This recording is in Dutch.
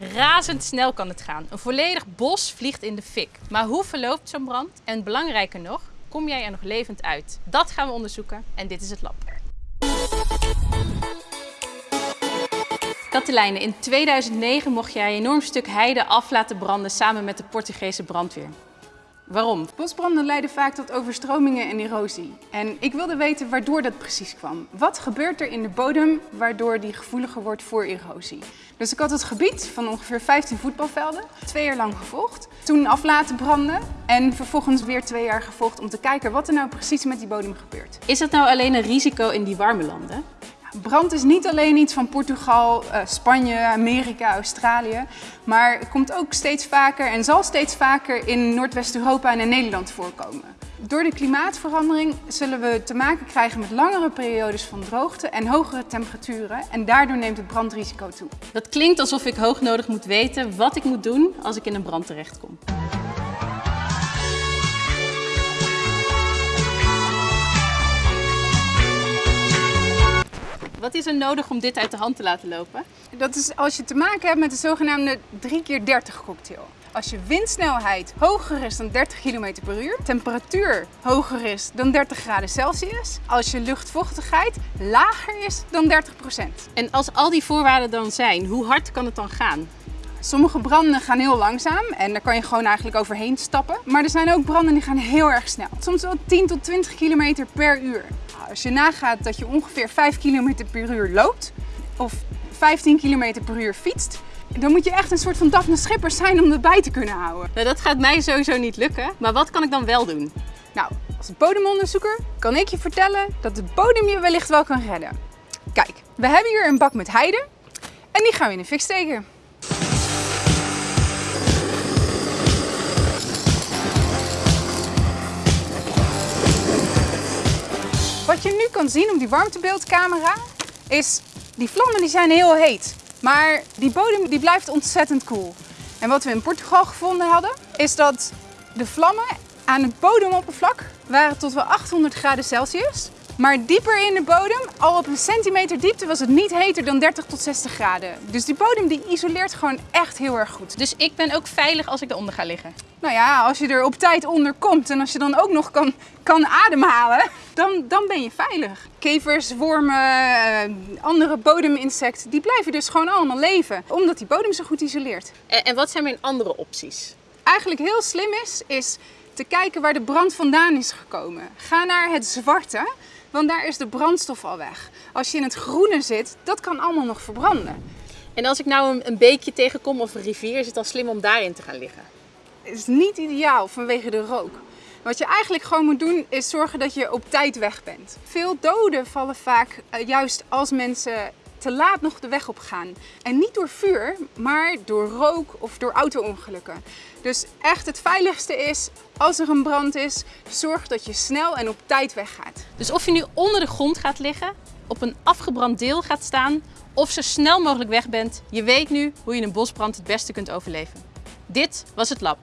Razendsnel kan het gaan. Een volledig bos vliegt in de fik. Maar hoe verloopt zo'n brand? En belangrijker nog, kom jij er nog levend uit? Dat gaan we onderzoeken en dit is het lab. Katelijne, in 2009 mocht jij een enorm stuk heide af laten branden samen met de Portugese brandweer. Waarom? Bosbranden leiden vaak tot overstromingen en erosie. En ik wilde weten waardoor dat precies kwam. Wat gebeurt er in de bodem waardoor die gevoeliger wordt voor erosie? Dus ik had het gebied van ongeveer 15 voetbalvelden twee jaar lang gevolgd. Toen af laten branden en vervolgens weer twee jaar gevolgd om te kijken wat er nou precies met die bodem gebeurt. Is het nou alleen een risico in die warme landen? Brand is niet alleen iets van Portugal, eh, Spanje, Amerika, Australië, maar komt ook steeds vaker en zal steeds vaker in Noordwest-Europa en in Nederland voorkomen. Door de klimaatverandering zullen we te maken krijgen met langere periodes van droogte en hogere temperaturen en daardoor neemt het brandrisico toe. Dat klinkt alsof ik hoognodig moet weten wat ik moet doen als ik in een brand terechtkom. Wat is er nodig om dit uit de hand te laten lopen? Dat is als je te maken hebt met de zogenaamde 3 keer 30 cocktail. Als je windsnelheid hoger is dan 30 km per uur, temperatuur hoger is dan 30 graden Celsius, als je luchtvochtigheid lager is dan 30% En als al die voorwaarden dan zijn, hoe hard kan het dan gaan? Sommige branden gaan heel langzaam en daar kan je gewoon eigenlijk overheen stappen. Maar er zijn ook branden die gaan heel erg snel. Soms wel 10 tot 20 km per uur. Als je nagaat dat je ongeveer 5 km per uur loopt of 15 km per uur fietst, dan moet je echt een soort van Daphne Schippers zijn om erbij te kunnen houden. Nou, dat gaat mij sowieso niet lukken, maar wat kan ik dan wel doen? Nou, als bodemonderzoeker kan ik je vertellen dat de bodem je wellicht wel kan redden. Kijk, we hebben hier een bak met heide en die gaan we in de fik steken. Wat je nu kan zien op die warmtebeeldcamera is, die vlammen die zijn heel heet. Maar die bodem die blijft ontzettend koel. En wat we in Portugal gevonden hadden, is dat de vlammen aan het bodemoppervlak waren tot wel 800 graden Celsius. Maar dieper in de bodem, al op een centimeter diepte, was het niet heter dan 30 tot 60 graden. Dus die bodem die isoleert gewoon echt heel erg goed. Dus ik ben ook veilig als ik eronder ga liggen? Nou ja, als je er op tijd onder komt en als je dan ook nog kan, kan ademhalen, dan, dan ben je veilig. Kevers, wormen, eh, andere bodeminsecten, die blijven dus gewoon allemaal leven. Omdat die bodem zo goed isoleert. En, en wat zijn mijn andere opties? Eigenlijk heel slim is, is te kijken waar de brand vandaan is gekomen. Ga naar het zwarte, want daar is de brandstof al weg. Als je in het groene zit, dat kan allemaal nog verbranden. En als ik nou een, een beekje tegenkom of een rivier, is het dan slim om daarin te gaan liggen? Het is niet ideaal vanwege de rook. Wat je eigenlijk gewoon moet doen is zorgen dat je op tijd weg bent. Veel doden vallen vaak uh, juist als mensen te laat nog de weg op gaan. En niet door vuur, maar door rook of door auto-ongelukken. Dus echt het veiligste is, als er een brand is, zorg dat je snel en op tijd weggaat. Dus of je nu onder de grond gaat liggen, op een afgebrand deel gaat staan of zo snel mogelijk weg bent, je weet nu hoe je een bosbrand het beste kunt overleven. Dit was het lab.